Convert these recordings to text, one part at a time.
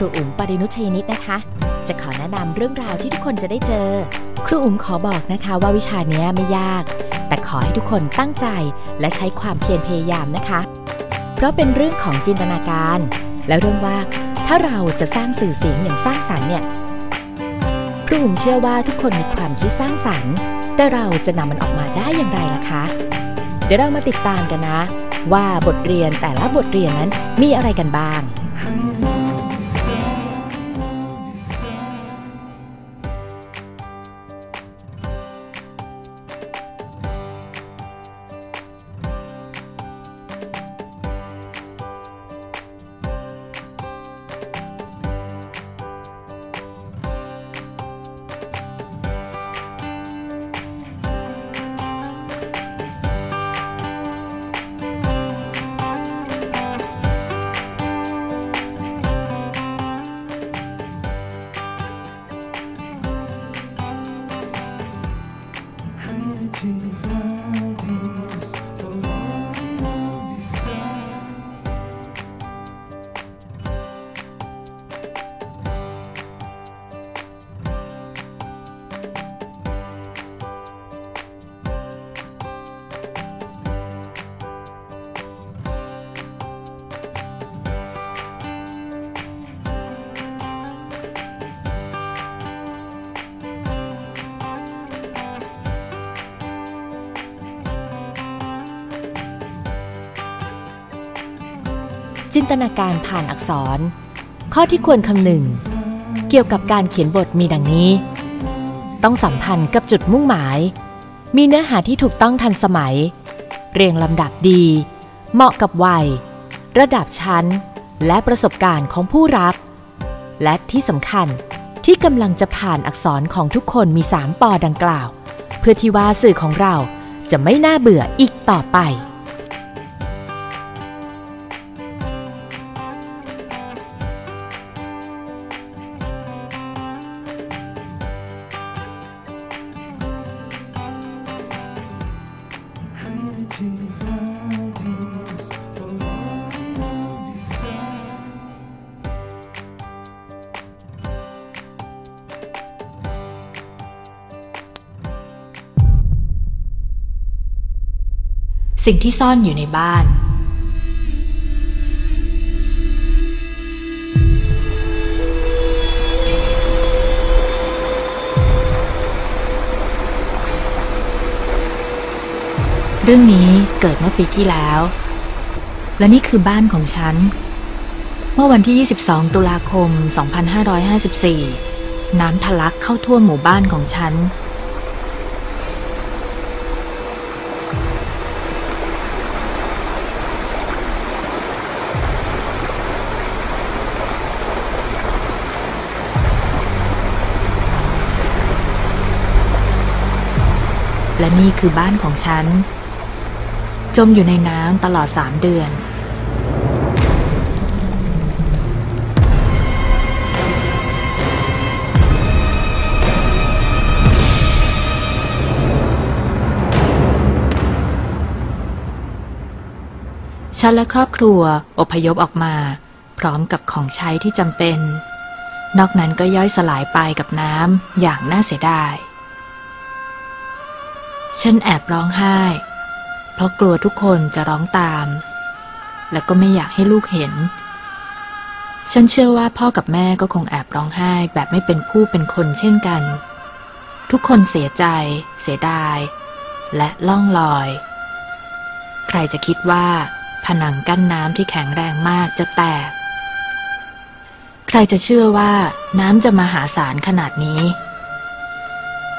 รูอุ๋มปรินุชยนิตนะคะ จะขอแนะนำเรื่องราวที่ทุกคนจะได้เจอ ครูอุ๋มขอบอกนะคะว่าวิชานี้ไม่ยาก แต่ขอให้ทุกคนตั้งใจและใช้ความเพียรพยายามนะคะ เพราะเป็นเรื่องของจินตนาการ และเรื่องว่าถ้าเราจะสร้างสื่อเสียงอย่างสร้างสรรค์เนี่ยครูอุ๋มเชื่อว่าทุกคนมีความคิดสร้างสรรค์ แต่เราจะนำมันออกมาได้อย่างไรล่ะคะ เดี๋ยวเรามาติดตามกันนะ ว่าบทเรียนแต่ละบทเรียนนั้นมีอะไรกันบ้าง จินตนาการผ่านอักษร ข้อที่ควรคำนึง เกี่ยวกับการเขียนบทมีดังนี้ ต้องสัมพันธ์กับจุดมุ่งหมาย มีเนื้อหาที่ถูกต้องทันสมัย เรียงลำดับดี เหมาะกับวัย ระดับชั้น และประสบการณ์ของผู้รับ และที่สำคัญที่กำลังจะผ่านอักษรของทุกคนมีสามปอดังกล่าว เพื่อที่ว่าสื่อของเราจะไม่น่าเบื่ออีกต่อไป สิ่งที่ซ่อนอยู่ในบ้าน เรื่องนี้เกิดเมื่อปีที่แล้ว และนี่คือบ้านของฉัน เมื่อวันที่ 22 ตุลาคม 2554 น้ำทะลักเข้าท่วมหมู่บ้านของฉัน และนี่คือบ้านของฉัน จมอยู่ในน้ำตลอดสามเดือน ฉันและครอบครัวอพยพออกมา พร้อมกับของใช้ที่จำเป็น นอกนั้นก็ย่อยสลายไปกับน้ำอย่างน่าเสียดาย ฉันแอบร้องไห้ เพราะกลัวทุกคนจะร้องตาม และก็ไม่อยากให้ลูกเห็น ฉันเชื่อว่าพ่อกับแม่ก็คงแอบร้องไห้แบบไม่เป็นผู้เป็นคนเช่นกัน ทุกคนเสียใจ เสียดาย และล่องลอย ใครจะคิดว่า ผนังกั้นน้ำที่แข็งแรงมากจะแตก ใครจะเชื่อว่าน้ำจะมาหาศาลขนาดนี้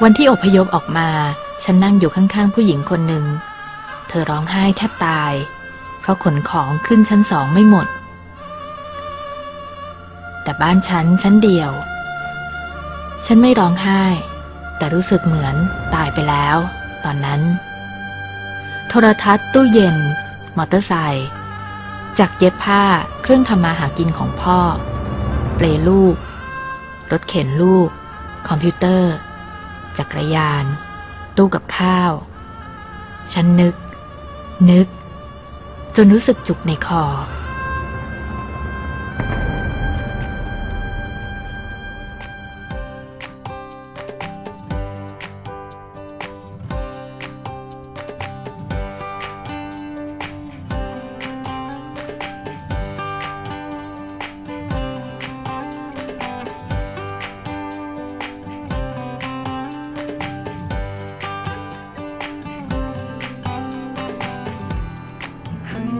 วันที่อพยพออกมา ฉันนั่งอยู่ข้างๆผู้หญิงคนหนึ่ง เธอร้องไห้แทบตาย เพราะขนของขึ้นชั้นสองไม่หมด แต่บ้านฉันชั้นเดียว ฉันไม่ร้องไห้ แต่รู้สึกเหมือนตายไปแล้ว ตอนนั้น โทรทัศน์ตู้เย็น มอเตอร์ไซค์จักรเย็บผ้าเครื่องทำมาหากินของพ่อ เปลลูก รถเข็นลูก คอมพิวเตอร์ จักรยาน ตู้กับข้าว ฉันนึก นึก จนรู้สึกจุกในคอ จ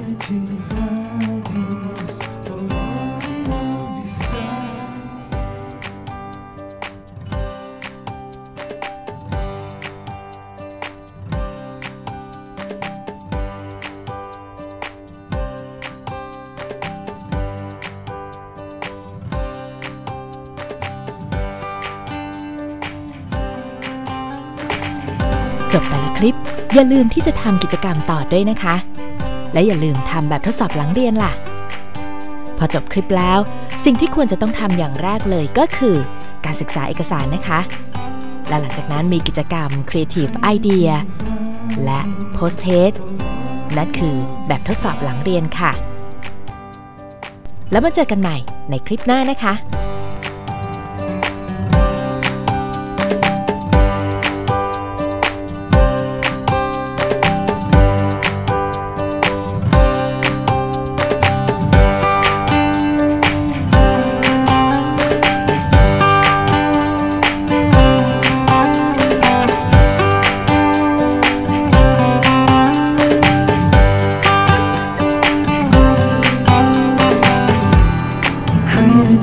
บแต่ละคลิป อย่าลืมที่จะทำกิจกรรมต่อด้วยนะคะ และอย่าลืมทำแบบทดสอบหลังเรียนล่ะ พอจบคลิปแล้ว สิ่งที่ควรจะต้องทำอย่างแรกเลยก็คือ การศึกษาเอกสารนะคะ และหลังจากนั้นมีกิจกรรม Creative Idea และ Post Test นั่นคือแบบทดสอบหลังเรียนค่ะ แล้วมาเจอกันใหม่ในคลิปหน้านะคะ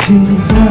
平凡